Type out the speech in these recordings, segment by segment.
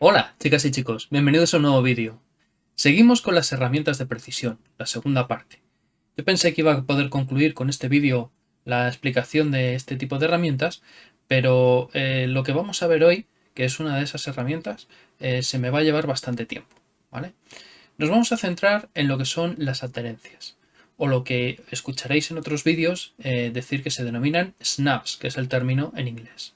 Hola chicas y chicos, bienvenidos a un nuevo vídeo. Seguimos con las herramientas de precisión, la segunda parte. Yo pensé que iba a poder concluir con este vídeo la explicación de este tipo de herramientas, pero eh, lo que vamos a ver hoy, que es una de esas herramientas, eh, se me va a llevar bastante tiempo. ¿vale? Nos vamos a centrar en lo que son las adherencias, o lo que escucharéis en otros vídeos eh, decir que se denominan snaps, que es el término en inglés.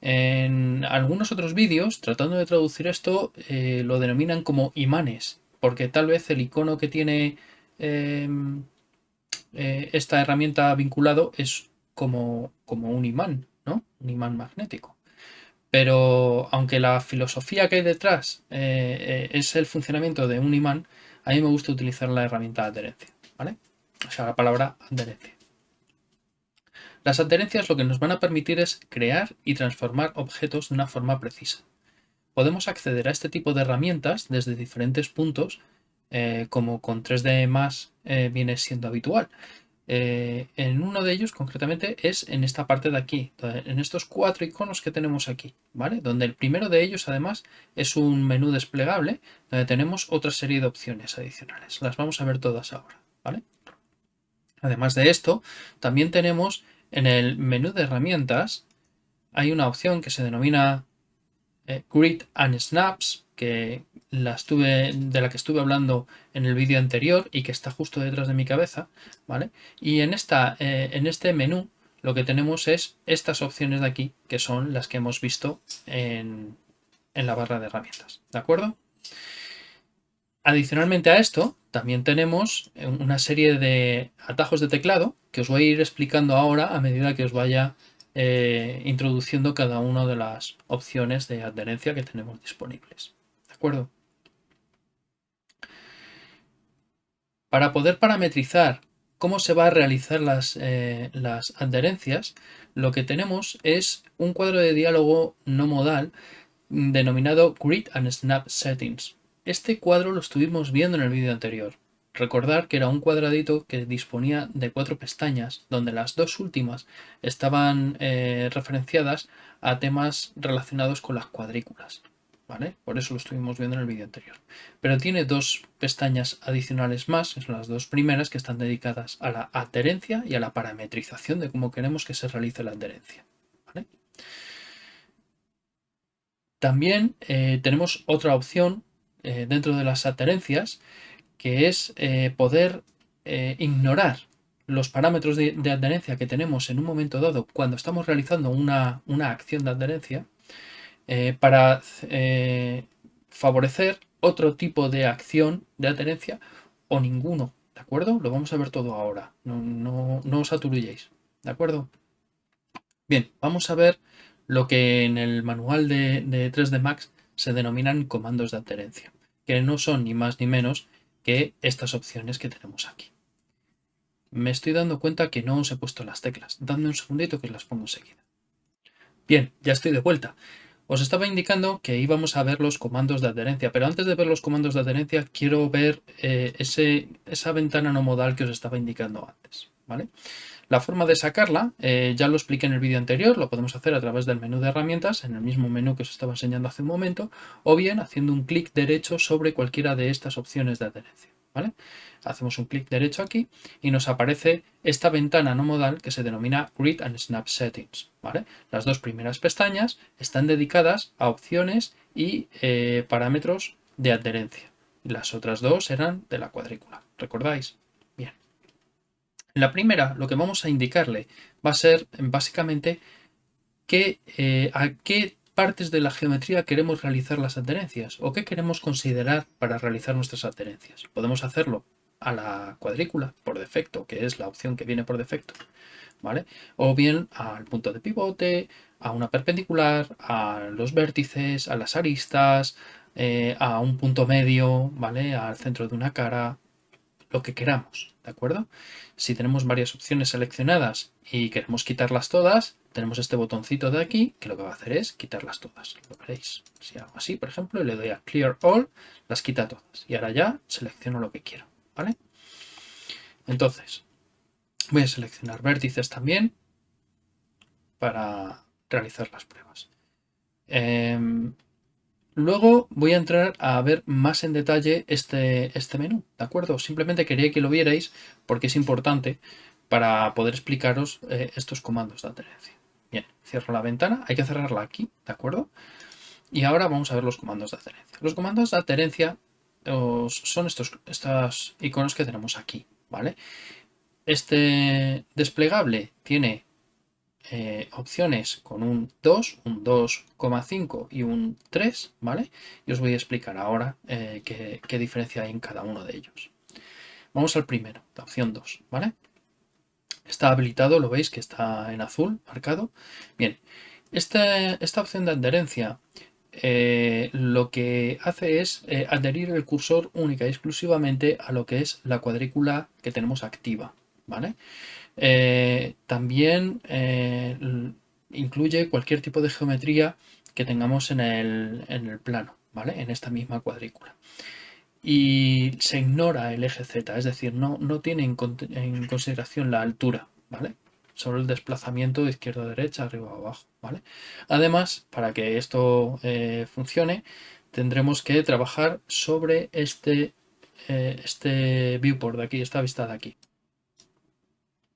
En algunos otros vídeos, tratando de traducir esto, eh, lo denominan como imanes, porque tal vez el icono que tiene em, eh, esta herramienta vinculado es como, como un imán, ¿no? Un imán magnético. Pero aunque la filosofía que hay detrás es el funcionamiento de un imán, a mí me gusta utilizar la herramienta de adherencia, ¿vale? O sea, la palabra adherencia. Las adherencias lo que nos van a permitir es crear y transformar objetos de una forma precisa. Podemos acceder a este tipo de herramientas desde diferentes puntos, eh, como con 3D más eh, viene siendo habitual. Eh, en uno de ellos concretamente es en esta parte de aquí, en estos cuatro iconos que tenemos aquí, ¿vale? Donde el primero de ellos además es un menú desplegable donde tenemos otra serie de opciones adicionales. Las vamos a ver todas ahora, ¿vale? Además de esto, también tenemos en el menú de herramientas hay una opción que se denomina eh, Grid and Snaps, que la estuve, de la que estuve hablando en el vídeo anterior y que está justo detrás de mi cabeza. ¿vale? Y en, esta, eh, en este menú lo que tenemos es estas opciones de aquí, que son las que hemos visto en, en la barra de herramientas. ¿De acuerdo? Adicionalmente a esto, también tenemos una serie de atajos de teclado que os voy a ir explicando ahora a medida que os vaya eh, introduciendo cada una de las opciones de adherencia que tenemos disponibles. ¿De acuerdo? Para poder parametrizar cómo se va a realizar las, eh, las adherencias, lo que tenemos es un cuadro de diálogo no modal denominado Grid and Snap Settings. Este cuadro lo estuvimos viendo en el vídeo anterior. Recordar que era un cuadradito que disponía de cuatro pestañas, donde las dos últimas estaban eh, referenciadas a temas relacionados con las cuadrículas. ¿Vale? Por eso lo estuvimos viendo en el vídeo anterior. Pero tiene dos pestañas adicionales más, son las dos primeras que están dedicadas a la adherencia y a la parametrización de cómo queremos que se realice la adherencia. También eh, tenemos otra opción eh, dentro de las adherencias, que es eh, poder eh, ignorar los parámetros de, adherencia que tenemos en un momento dado cuando estamos realizando una, acción de adherencia para favorecer otro tipo de acción de adherencia o ninguno, ¿de acuerdo? Lo vamos a ver todo ahora, no, os aturulléis, ¿de acuerdo? Bien, vamos a ver lo que en el manual de, de 3D Max se denominan comandos de adherencia que no son ni más ni menos que estas opciones que tenemos aquí. Me estoy dando cuenta que no os he puesto las teclas. Dadme un segundito que las pongo enseguida. Bien, ya estoy de vuelta. Os estaba indicando que íbamos a ver los comandos de adherencia, pero antes de ver los comandos de adherencia quiero ver eh, ese, esa ventana no modal que os estaba indicando antes. ¿vale? La forma de sacarla, eh, ya lo expliqué en el vídeo anterior, lo podemos hacer a través del menú de herramientas, en el mismo menú que os estaba enseñando hace un momento, o bien haciendo un clic derecho sobre cualquiera de estas opciones de adherencia. Hacemos un clic derecho aquí y nos aparece esta ventana no modal que se denomina Grid and Snap Settings. Las dos primeras pestañas están dedicadas a opciones y eh, parámetros de adherencia. Las otras dos eran de la cuadrícula. ¿Recordáis? La primera, lo que vamos a indicarle va a ser básicamente eh, a qué partes de la geometría queremos realizar las adherencias o qué queremos considerar para realizar nuestras adherencias. Podemos hacerlo a la cuadrícula por defecto, que es la opción que viene por defecto, ¿vale? O bien al punto de pivote, a una perpendicular, a los vértices, a las aristas, eh, a un punto medio, ¿vale? Al centro de una cara, lo que queramos, ¿de acuerdo? Si tenemos varias opciones seleccionadas y queremos quitarlas todas, tenemos este botoncito de aquí que lo que va a hacer es quitarlas todas. Lo veréis. Si hago así, por ejemplo, y le doy a Clear All, las quita todas. Y ahora ya selecciono lo que quiero, ¿vale? Entonces, Voy a seleccionar vértices también para realizar las pruebas. Em, luego voy a entrar a ver más en detalle este, este menú, ¿de acuerdo? Simplemente quería que lo vierais porque es importante para poder explicaros eh, estos comandos de adherencia. Bien, cierro la ventana, hay que cerrarla aquí, ¿de acuerdo? Y ahora vamos a ver los comandos de adherencia. Los comandos de adherencia son estos, estos iconos que tenemos aquí, ¿vale? Este desplegable tiene eh, opciones con un 2, un 2,5 y un 3, ¿vale? Y os voy a explicar ahora eh, qué, diferencia hay en cada uno de ellos. Vamos al primero, la opción 2, ¿vale? Está habilitado, lo veis que está en azul marcado. Bien, esta, esta opción de adherencia eh, lo que hace es adherir el cursor única y exclusivamente a lo que es la cuadrícula que tenemos activa. ¿vale? Eh, también incluye cualquier tipo de geometría que tengamos en el, plano, ¿vale? en esta misma cuadrícula y se ignora el eje Z, es decir, no, no tiene en, consideración la altura, ¿vale? Solo el desplazamiento de izquierda a derecha, arriba o abajo, ¿vale? Además, para que esto eh, funcione, tendremos que trabajar sobre este, eh, este viewport de aquí, esta vista de aquí.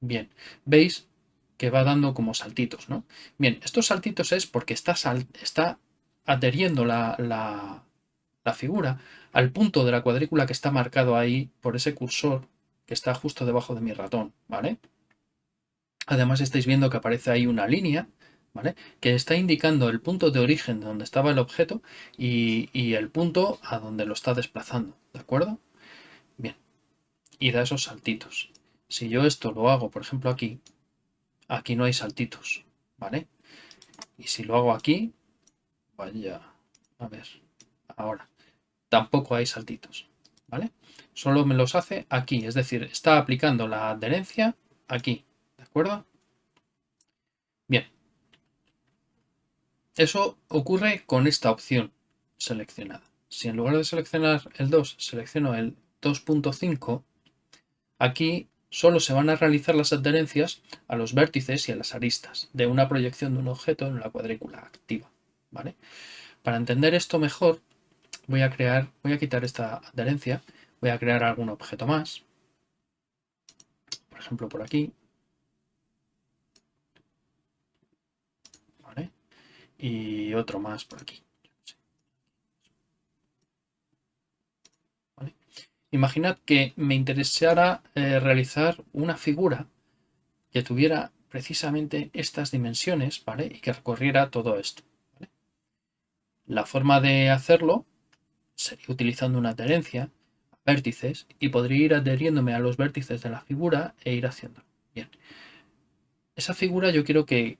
Bien, veis que va dando como saltitos, ¿no? Bien, estos saltitos es porque está, está adheriendo la, la figura al punto de la cuadrícula que está marcado ahí por ese cursor que está justo debajo de mi ratón, ¿vale? Además estáis viendo que aparece ahí una línea, ¿vale? Que está indicando el punto de origen de donde estaba el objeto y, el punto a donde lo está desplazando, ¿de acuerdo? Bien, y da esos saltitos. Si yo esto lo hago, por ejemplo, aquí, aquí no hay saltitos, ¿vale? Y si lo hago aquí, vaya, a ver, ahora, tampoco hay saltitos, ¿vale? Solo me los hace aquí, es decir, está aplicando la adherencia aquí, ¿de acuerdo? Bien. Eso ocurre con esta opción seleccionada. Si en lugar de seleccionar el 2, selecciono el 2.5, aquí solo se van a realizar las adherencias a los vértices y a las aristas de una proyección de un objeto en la cuadrícula activa. ¿vale? Para entender esto mejor, voy a crear, voy a quitar esta adherencia, voy a crear algún objeto más, por ejemplo por aquí, ¿vale? y otro más por aquí. Imaginad que me interesara eh, realizar una figura que tuviera precisamente estas dimensiones ¿vale? y que recorriera todo esto. La forma de hacerlo sería utilizando una adherencia, vértices, y podría ir adheriéndome a los vértices de la figura e ir haciéndolo. Bien. Esa figura yo quiero que,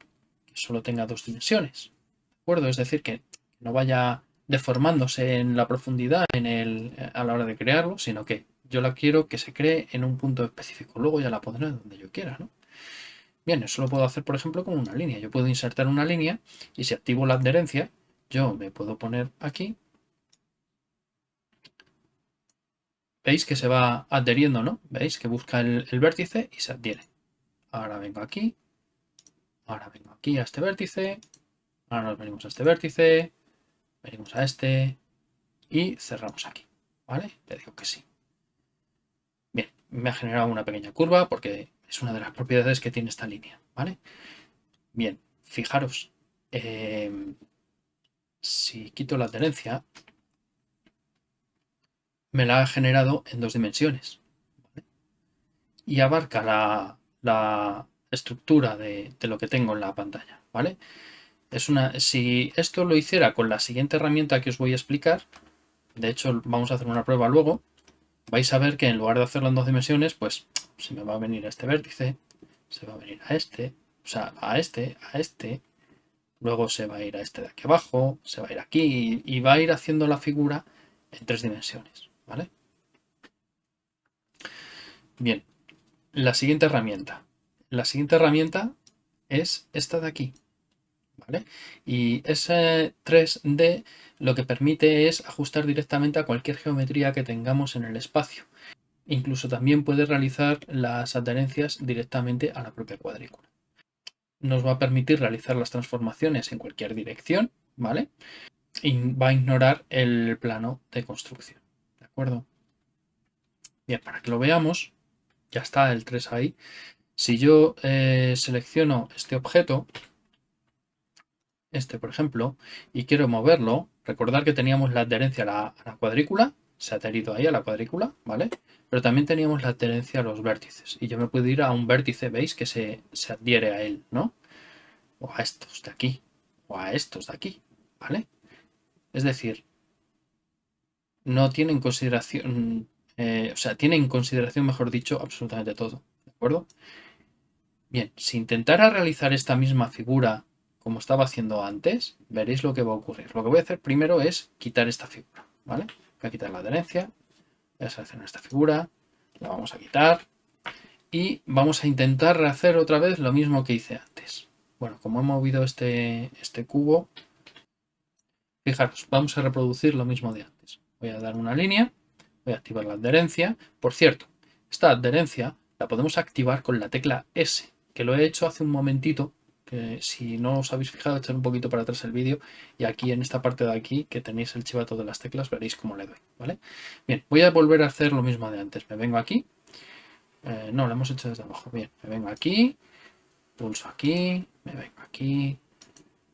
solo tenga dos dimensiones. ¿De acuerdo? Es decir, que no vaya deformándose en la profundidad en el, a la hora de crearlo, sino que yo la quiero que se cree en un punto específico. Luego ya la pondré donde yo quiera, ¿no? Bien, eso lo puedo hacer, por ejemplo, con una línea. Yo puedo insertar una línea y si activo la adherencia, yo me puedo poner aquí veis que se va adheriendo, ¿no? Veis que busca el, vértice y se adhiere. Ahora vengo aquí, ahora vengo aquí a este vértice, ahora nos venimos a este vértice, venimos a este y cerramos aquí, ¿vale? Le digo que sí. Bien, me ha generado una pequeña curva porque es una de las propiedades que tiene esta línea, ¿vale? Bien, fijaros, em, si quito la adherencia, me la ha generado en dos dimensiones. Y abarca la, estructura de, lo que tengo en la pantalla. ¿vale? Es una, si esto lo hiciera con la siguiente herramienta que os voy a explicar, de hecho vamos a hacer una prueba luego, vais a ver que en lugar de hacerlo en dos dimensiones, pues se me va a venir a este vértice, se va a venir a este, o sea, a este, a este, luego se va a ir a este de aquí abajo, se va a ir aquí y va a ir haciendo la figura en tres dimensiones. ¿vale? Bien, la siguiente herramienta. La siguiente herramienta es esta de aquí, Y ese 3D lo que permite es ajustar directamente a cualquier geometría que tengamos en el espacio. Incluso también puede realizar las adherencias directamente a la propia cuadrícula. Nos va a permitir realizar las transformaciones en cualquier dirección, ¿vale? Y va a ignorar el plano de construcción, ¿de acuerdo? Bien, para que lo veamos, ya está el 3 ahí. Si yo eh, selecciono este objeto, este por ejemplo, y quiero moverlo, recordar que teníamos la adherencia a la, cuadrícula, se ha adherido ahí a la cuadrícula, ¿vale? Pero también teníamos la adherencia a los vértices. Y yo me puedo ir a un vértice, ¿veis? Que se, se adhiere a él, ¿no? O a estos de aquí, o a estos de aquí, ¿vale? Es decir, no tiene en consideración, eh, o sea, tiene en consideración, mejor dicho, absolutamente todo, ¿de acuerdo? Bien, si intentara realizar esta misma figura como estaba haciendo antes, veréis lo que va a ocurrir. Lo que voy a hacer primero es quitar esta figura, ¿vale? Voy a quitar la adherencia, voy a seleccionar esta figura, la vamos a quitar y vamos a intentar rehacer otra vez lo mismo que hice antes. Bueno, como he movido este, este cubo, fijaros, vamos a reproducir lo mismo de antes. Voy a dar una línea, voy a activar la adherencia. Por cierto, esta adherencia la podemos activar con la tecla S, que lo he hecho hace un momentito si no os habéis fijado, echar un poquito para atrás el vídeo y aquí en esta parte de aquí que tenéis el chivato de las teclas veréis cómo le doy, ¿vale? Bien, voy a volver a hacer lo mismo de antes. Me vengo aquí. Eh, no, lo hemos hecho desde abajo. Bien, me vengo aquí, pulso aquí, me vengo aquí.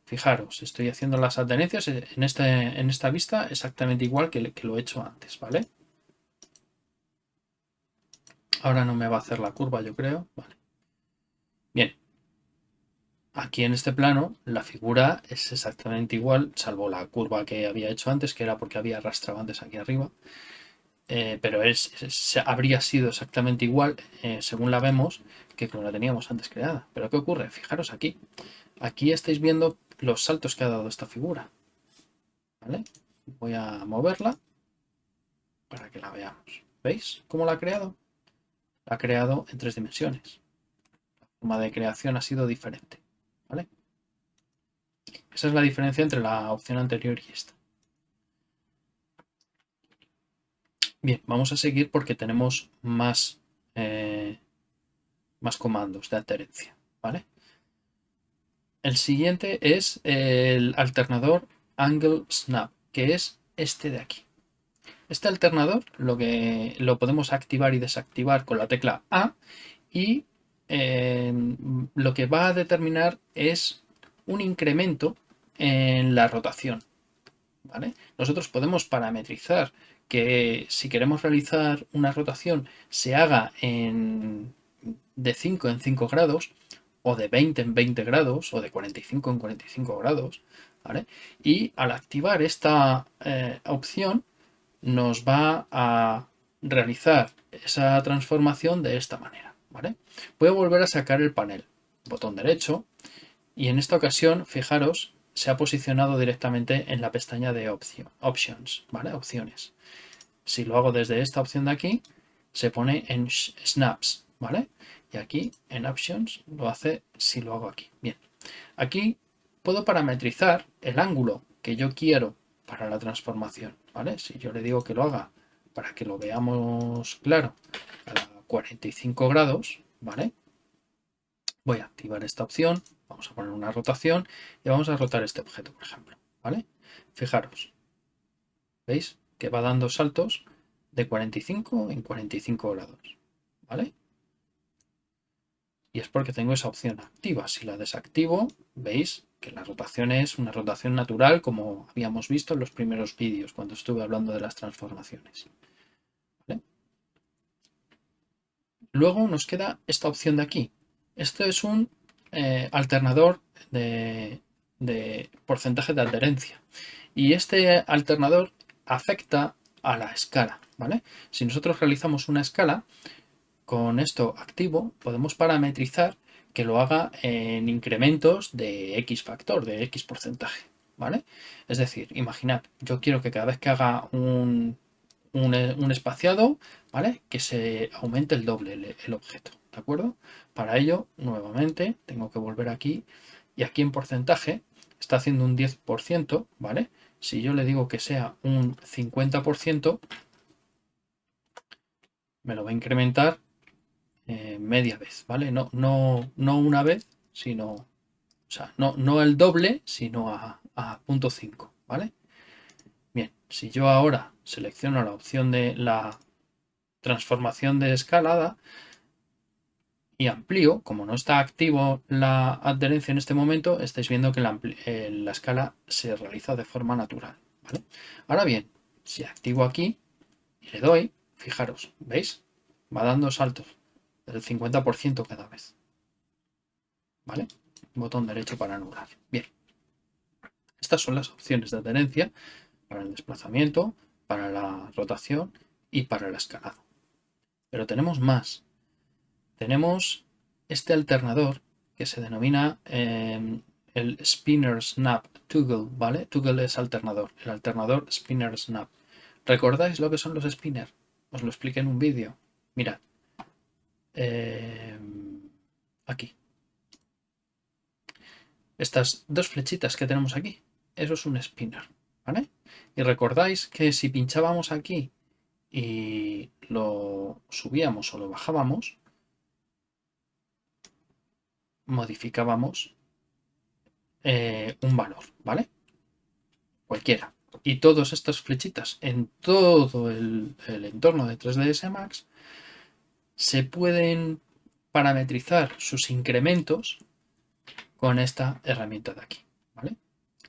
Fijaros, estoy haciendo las adherencias en, este, en esta vista exactamente igual que, que lo he hecho antes, ¿vale? Ahora no me va a hacer la curva, yo creo. Vale. Bien, Aquí en este plano la figura es exactamente igual, salvo la curva que había hecho antes, que era porque había arrastrado antes aquí arriba. Eh, pero es, habría sido exactamente igual, eh, según la vemos, que como la teníamos antes creada. Pero ¿qué ocurre? Fijaros aquí. Aquí estáis viendo los saltos que ha dado esta figura. Voy a moverla para que la veamos. ¿Veis cómo la ha creado? La ha creado en tres dimensiones. La forma de creación ha sido diferente. Esa es la diferencia entre la opción anterior y esta. Bien, vamos a seguir porque tenemos más, eh, más comandos de adherencia, ¿vale? El siguiente es el alternador Angle Snap, que es este de aquí. Este alternador lo, que, lo podemos activar y desactivar con la tecla A y lo que va a determinar es un incremento en la rotación. ¿vale? Nosotros podemos parametrizar que si queremos realizar una rotación se haga en, de 5 en 5 grados o de 20 en 20 grados o de 45 en 45 grados. ¿vale? Y al activar esta eh, opción nos va a realizar esa transformación de esta manera. Voy a volver a sacar el panel, botón derecho, y en esta ocasión, fijaros, se ha posicionado directamente en la pestaña de Options, ¿vale? Opciones. Si lo hago desde esta opción de aquí, se pone en Snaps, ¿vale? Y aquí en Options lo hace si lo hago aquí. Bien, aquí puedo parametrizar el ángulo que yo quiero para la transformación, ¿vale? Si yo le digo que lo haga para que lo veamos claro a la 45 grados, ¿vale? Voy a activar esta opción, vamos a poner una rotación y vamos a rotar este objeto, por ejemplo, ¿vale? Fijaros, ¿veis? Que va dando saltos de 45 en 45 grados, ¿vale? Y es porque tengo esa opción activa. Si la desactivo, veis que la rotación es una rotación natural, como habíamos visto en los primeros vídeos, cuando estuve hablando de las transformaciones. Luego nos queda esta opción de aquí. Esto es un eh, alternador de, porcentaje de adherencia. Y este alternador afecta a la escala. ¿vale? Si nosotros realizamos una escala, con esto activo, podemos parametrizar que lo haga en incrementos de X factor, de X porcentaje. ¿vale? Es decir, imaginad, yo quiero que cada vez que haga un un, espaciado, ¿vale? Que se aumente el doble el, objeto, ¿de acuerdo? Para ello, nuevamente, tengo que volver aquí y aquí en porcentaje está haciendo un 10%, ¿vale? Si yo le digo que sea un 50%, me lo va a incrementar media vez, ¿vale? No, no, no una vez, sino, o sea, no, no el doble, sino a, a punto 5, ¿vale? Bien, si yo ahora selecciono la opción de la transformación de escalada y amplío, como no está activo la adherencia en este momento, estáis viendo que la, eh, la escala se realiza de forma natural. Ahora bien, si activo aquí y le doy, fijaros, ¿veis? Va dando saltos del 50% cada vez. ¿Vale? Botón derecho para anular. Bien. Estas son las opciones de adherencia para el desplazamiento, para la rotación y para el escalado. Pero tenemos más. Tenemos este alternador que se denomina em, el Spinner Snap Toggle, ¿vale? Toggle es alternador, el alternador Spinner Snap. ¿Recordáis lo que son los spinner? Os lo expliqué en un vídeo. Mirad. Em, aquí. Estas dos flechitas que tenemos aquí. Eso es un spinner, ¿vale? Y recordáis que si pinchábamos aquí y lo subíamos o lo bajábamos, modificábamos eh, un valor, ¿vale? Cualquiera. Y todas estas flechitas en todo el, entorno de 3ds Max se pueden parametrizar sus incrementos con esta herramienta de aquí, ¿vale?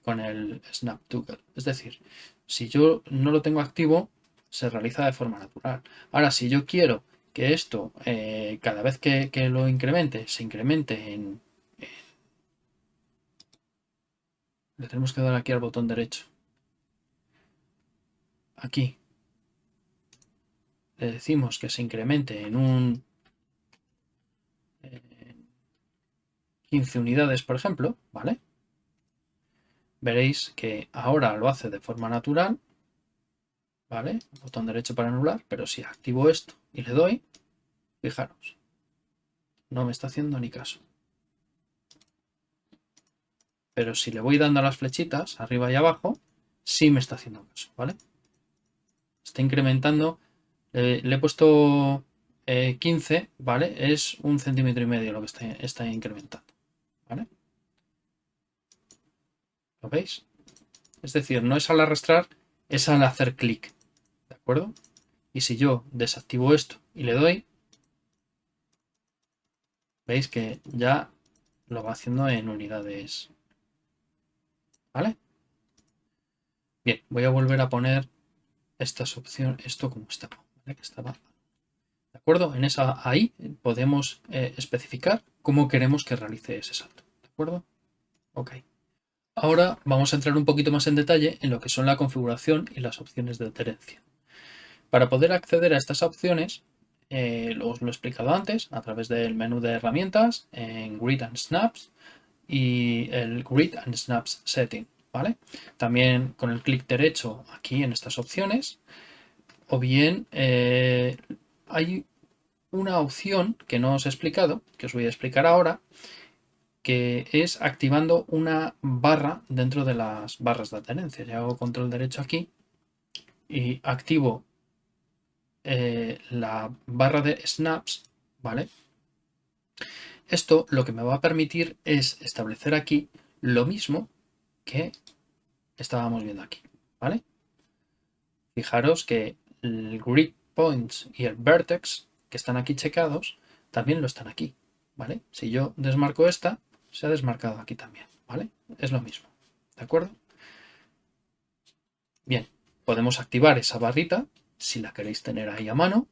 Con el Snap Toggle. Es decir, si yo no lo tengo activo, se realiza de forma natural. Ahora, si yo quiero que esto, eh, cada vez que, lo incremente, se incremente en, Le tenemos que dar aquí al botón derecho. Aquí. Le decimos que se incremente en un... 15 unidades, por ejemplo, ¿vale? Veréis que ahora lo hace de forma natural ¿vale? Botón derecho para anular, pero si activo esto y le doy, fijaros, no me está haciendo ni caso. Pero si le voy dando las flechitas, arriba y abajo, sí me está haciendo caso, ¿vale? Está incrementando, le he puesto 15, eh, ¿vale? Es un centímetro y medio lo que está, está incrementando, ¿vale? ¿Lo veis? Es decir, no es al arrastrar, es al hacer clic Y si yo desactivo esto y le doy, veis que ya lo va haciendo en unidades. ¿Vale? Bien, voy a volver a poner estas opciones, esto como estaba. ¿De acuerdo? En esa ahí podemos eh, especificar cómo queremos que realice ese salto. ¿De acuerdo? Ok. Ahora vamos a entrar un poquito más en detalle en lo que son la configuración y las opciones de adherencia. Para poder acceder a estas opciones, eh, os lo he explicado antes, a través del menú de herramientas, en Grid and Snaps y el Grid and Snaps Setting. ¿vale? También con el clic derecho aquí en estas opciones, o bien eh, hay una opción que no os he explicado, que os voy a explicar ahora, que es activando una barra dentro de las barras de adherencia. Ya hago control derecho aquí y activo eh, la barra de snaps, ¿vale? Esto lo que me va a permitir es establecer aquí lo mismo que estábamos viendo aquí, ¿vale? Fijaros que el grid points y el vertex que están aquí checados también lo están aquí, ¿vale? Si yo desmarco esta, se ha desmarcado aquí también, ¿vale? Es lo mismo, ¿de acuerdo? Bien, podemos activar esa barrita si la queréis tener ahí a mano,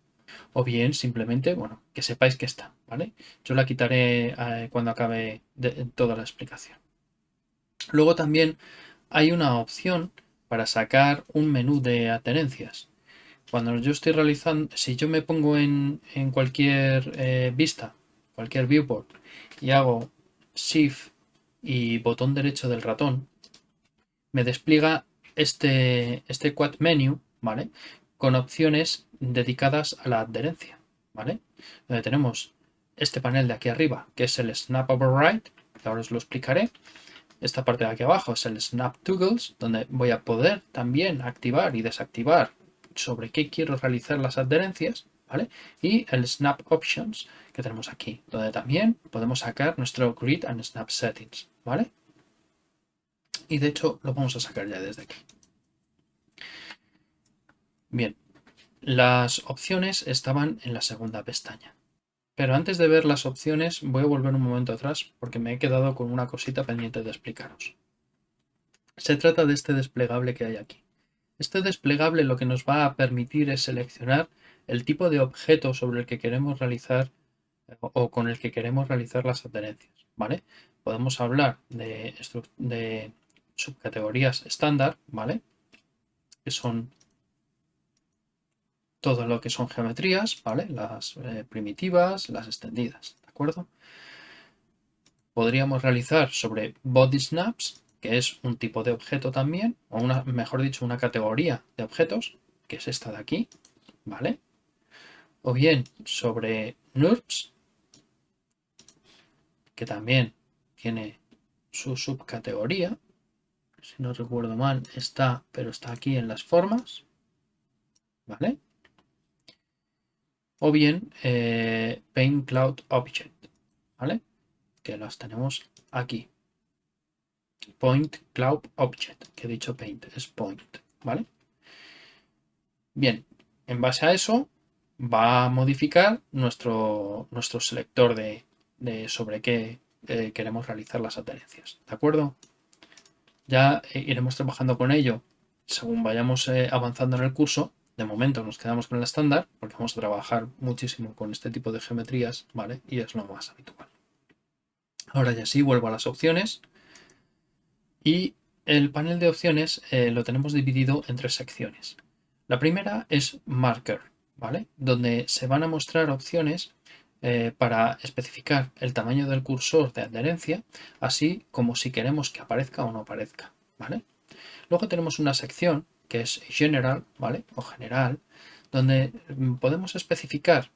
o bien simplemente, bueno, que sepáis que está, ¿vale? Yo la quitaré eh, cuando acabe toda la explicación. Luego también hay una opción para sacar un menú de adherencias. Cuando yo estoy realizando, si yo me pongo en, cualquier eh, vista, cualquier viewport, y hago Shift y botón derecho del ratón, me despliega este, este quad menu, ¿vale? Con opciones dedicadas a la adherencia, ¿vale? Donde tenemos este panel de aquí arriba, que es el Snap Override, que ahora os lo explicaré. Esta parte de aquí abajo es el Snap Toggles, donde voy a poder también activar y desactivar sobre qué quiero realizar las adherencias, ¿vale? Y el Snap Options que tenemos aquí, donde también podemos sacar nuestro Grid and Snap Settings, ¿vale? Y de hecho lo vamos a sacar ya desde aquí. Bien, las opciones estaban en la segunda pestaña. Pero antes de ver las opciones voy a volver un momento atrás porque me he quedado con una cosita pendiente de explicaros. Se trata de este desplegable que hay aquí. Este desplegable lo que nos va a permitir es seleccionar el tipo de objeto sobre el que queremos realizar o con el que queremos realizar las adherencias. ¿vale? Podemos hablar de, de subcategorías estándar, ¿vale? que son todo lo que son geometrías, ¿vale? Las eh, primitivas, las extendidas, ¿de acuerdo? Podríamos realizar sobre body snaps, que es un tipo de objeto también, o una, mejor dicho, una categoría de objetos, que es esta de aquí, ¿vale? O bien sobre NURBS, que también tiene su subcategoría, si no recuerdo mal, está, pero está aquí en las formas, ¿vale? O bien eh, Paint Cloud Object, ¿vale? Que las tenemos aquí. Point Cloud Object, que he dicho Paint, es Point, ¿vale? Bien, en base a eso va a modificar nuestro, nuestro selector de, sobre qué eh, queremos realizar las adherencias, ¿de acuerdo? Ya eh, iremos trabajando con ello según vayamos avanzando en el curso de momento nos quedamos con el estándar porque vamos a trabajar muchísimo con este tipo de geometrías, ¿vale? Y es lo más habitual. Ahora ya sí, vuelvo a las opciones. Y el panel de opciones eh, lo tenemos dividido en tres secciones. La primera es Marker, ¿vale? Donde se van a mostrar opciones eh, para especificar el tamaño del cursor de adherencia, así como si queremos que aparezca o no aparezca, ¿vale? Luego tenemos una sección que es general, ¿vale? O general, donde podemos especificar,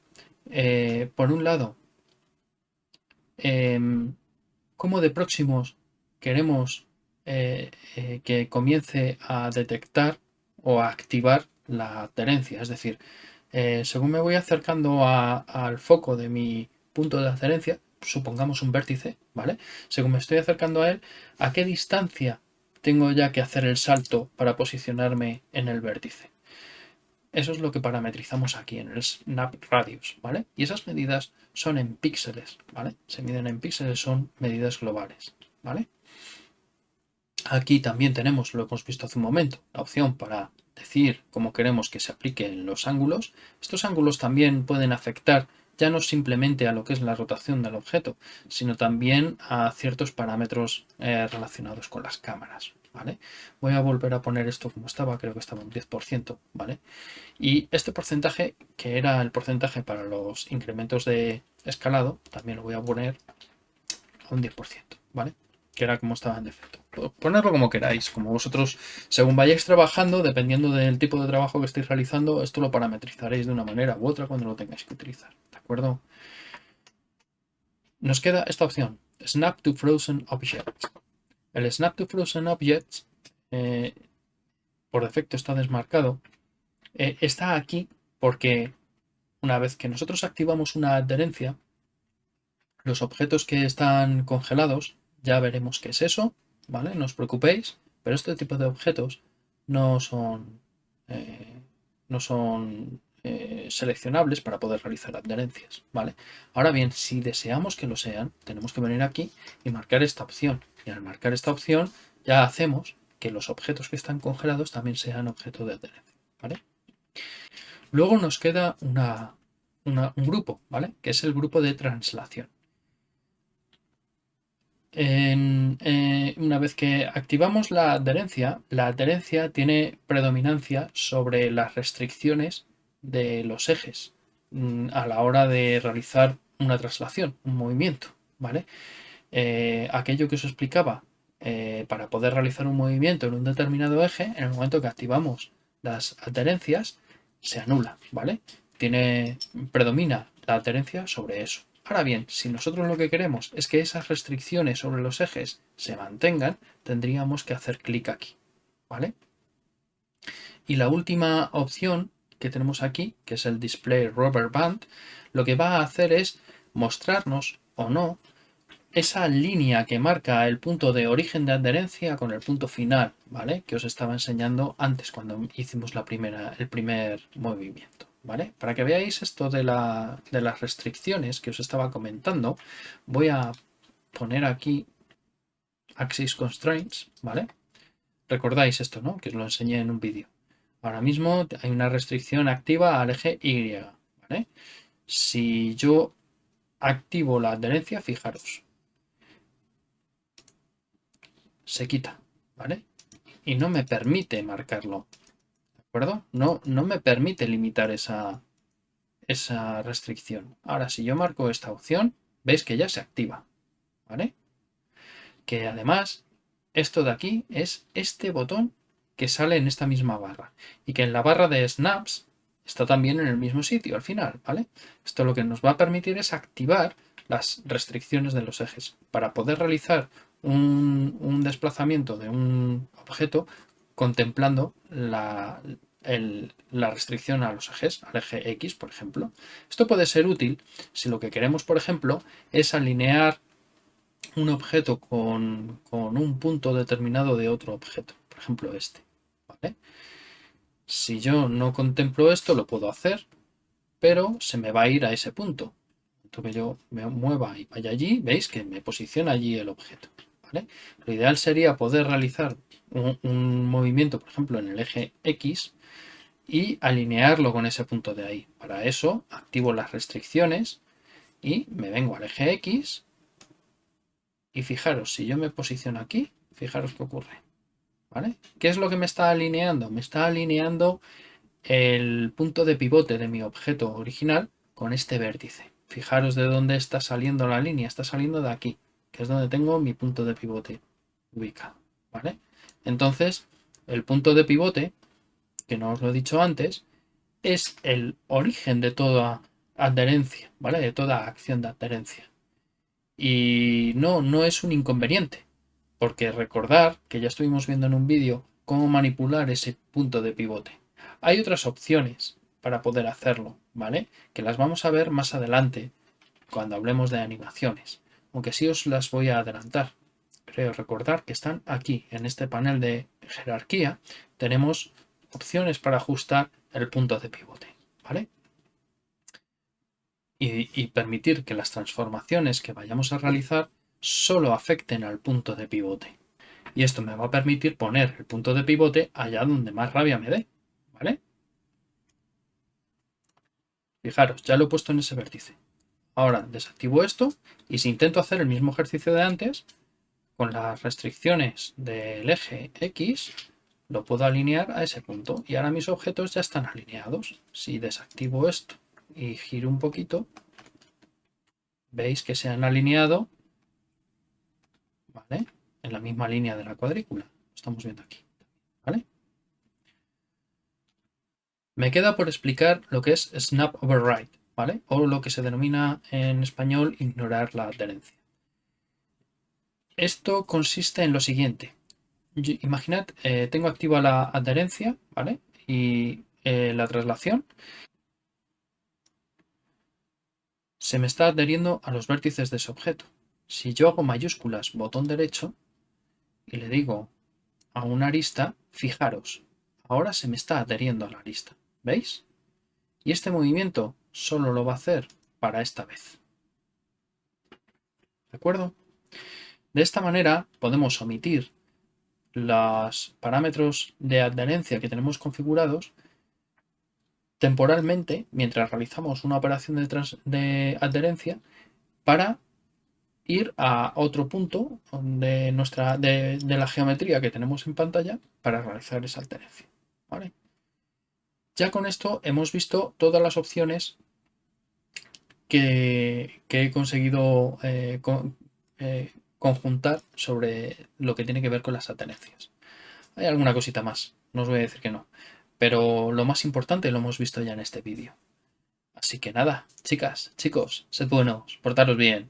eh, por un lado, em, cómo de próximos queremos eh, eh, que comience a detectar o a activar la adherencia. Es decir, según me voy acercando al foco de mi punto de adherencia, supongamos un vértice, ¿vale? Según me estoy acercando a él, ¿a qué distancia tengo ya que hacer el salto para posicionarme en el vértice. Eso es lo que parametrizamos aquí en el Snap Radius, ¿vale? Y esas medidas son en píxeles, ¿vale? Se miden en píxeles, son medidas globales, ¿vale? Aquí también tenemos, lo hemos visto hace un momento, la opción para decir cómo queremos que se apliquen los ángulos. Estos ángulos también pueden afectar ya no simplemente a lo que es la rotación del objeto, sino también a ciertos parámetros eh, relacionados con las cámaras. ¿vale? Voy a volver a poner esto como estaba, creo que estaba un 10%, ¿vale? Y este porcentaje, que era el porcentaje para los incrementos de escalado, también lo voy a poner a un 10%, ¿vale? Que era como estaba en defecto. Ponerlo como queráis, como vosotros, según vayáis trabajando, dependiendo del tipo de trabajo que estéis realizando, esto lo parametrizaréis de una manera u otra cuando lo tengáis que utilizar acuerdo? Nos queda esta opción, Snap to Frozen Objects. El Snap to Frozen Objects, eh, por defecto está desmarcado, eh, está aquí porque una vez que nosotros activamos una adherencia, los objetos que están congelados, ya veremos qué es eso, ¿vale? No os preocupéis, pero este tipo de objetos no son, eh, no son eh, seleccionables para poder realizar adherencias. ¿vale? Ahora bien, si deseamos que lo sean, tenemos que venir aquí y marcar esta opción. Y al marcar esta opción ya hacemos que los objetos que están congelados también sean objeto de adherencia. ¿vale? Luego nos queda una, un grupo, ¿vale? que es el grupo de translación. Eh, una vez que activamos la adherencia, la adherencia tiene predominancia sobre las restricciones de los ejes mm, a la hora de realizar una traslación, un movimiento, ¿vale? Eh, aquello que os explicaba, eh, para poder realizar un movimiento en un determinado eje, en el momento que activamos las adherencias, se anula, ¿vale? Tiene, predomina la adherencia sobre eso. Ahora bien, si nosotros lo que queremos es que esas restricciones sobre los ejes se mantengan, tendríamos que hacer clic aquí, ¿vale? Y la última opción que tenemos aquí, que es el display rubber band, lo que va a hacer es mostrarnos o no esa línea que marca el punto de origen de adherencia con el punto final, ¿vale? Que os estaba enseñando antes cuando hicimos la primera, el primer movimiento, ¿vale? Para que veáis esto de, de las restricciones que os estaba comentando, voy a poner aquí Axis Constraints, ¿vale? Recordáis esto, ¿no? Que os lo enseñé en un vídeo. Ahora mismo hay una restricción activa al eje Y, ¿vale? Si yo activo la adherencia, fijaros, se quita, ¿vale? Y no me permite marcarlo, ¿de No, no me permite limitar esa, esa restricción. Ahora, si yo marco esta opción, veis que ya se activa, ¿vale? Que además, esto de aquí es este botón que sale en esta misma barra y que en la barra de snaps está también en el mismo sitio al final, ¿vale? Esto lo que nos va a permitir es activar las restricciones de los ejes para poder realizar un, desplazamiento de un objeto contemplando la, la, restricción a los ejes, al eje X, por ejemplo. Esto puede ser útil si lo que queremos, por ejemplo, es alinear un objeto con, con un punto determinado de otro objeto, por ejemplo este. Si yo no contemplo esto, lo puedo hacer, pero se me va a ir a ese punto. Entonces yo me mueva y vaya allí, veis que me posiciona allí el objeto. Lo ideal sería poder realizar un, movimiento, por ejemplo, en el eje X y alinearlo con ese punto de ahí. Para eso activo las restricciones y me vengo al eje X y fijaros, si yo me posiciono aquí, fijaros qué ocurre. ¿Vale? ¿Qué es lo que me está alineando? Me está alineando el punto de pivote de mi objeto original con este vértice. Fijaros de dónde está saliendo la línea, está saliendo de aquí que es donde tengo mi punto de pivote ubicado, ¿vale? Entonces, el punto de pivote, que no os lo he dicho antes, es el origen de toda adherencia, ¿vale? De toda acción de adherencia. Y no, no es un inconveniente, porque recordar que ya estuvimos viendo en un vídeo cómo manipular ese punto de pivote. Hay otras opciones para poder hacerlo, ¿vale? Que las vamos a ver más adelante cuando hablemos de animaciones aunque sí os las voy a adelantar. Creo recordar que están aquí, en este panel de jerarquía, tenemos opciones para ajustar el punto de pivote, ¿vale? Y, y permitir que las transformaciones que vayamos a realizar solo afecten al punto de pivote. Y esto me va a permitir poner el punto de pivote allá donde más rabia me dé, ¿vale? Fijaros, ya lo he puesto en ese vértice. Ahora desactivo esto y si intento hacer el mismo ejercicio de antes, con las restricciones del eje X, lo puedo alinear a ese punto. Y ahora mis objetos ya están alineados. Si desactivo esto y giro un poquito, veis que se han alineado ¿vale? en la misma línea de la cuadrícula. Estamos viendo aquí. ¿vale? Me queda por explicar lo que es Snap Override. O lo que se denomina en español ignorar la adherencia. Esto consiste en lo siguiente. Imaginad, eh, tengo activa la adherencia, ¿vale? Y eh, la traslación. Se me está adheriendo a los vértices de ese objeto. Si yo hago mayúsculas botón derecho y le digo a una arista, fijaros, ahora se me está adheriendo a la arista. ¿Veis? Y este movimiento solo lo va a hacer para esta vez. ¿De acuerdo? De esta manera podemos omitir los parámetros de adherencia que tenemos configurados temporalmente mientras realizamos una operación de, adherencia para ir a otro punto de, nuestra, de, la geometría que tenemos en pantalla para realizar esa adherencia. Ya con esto hemos visto todas las opciones que, he conseguido eh, eh, conjuntar sobre lo que tiene que ver con las adherencias. Hay alguna cosita más, no os voy a decir que no, pero lo más importante lo hemos visto ya en este vídeo. Así que nada, chicas, chicos, sed buenos, portaros bien.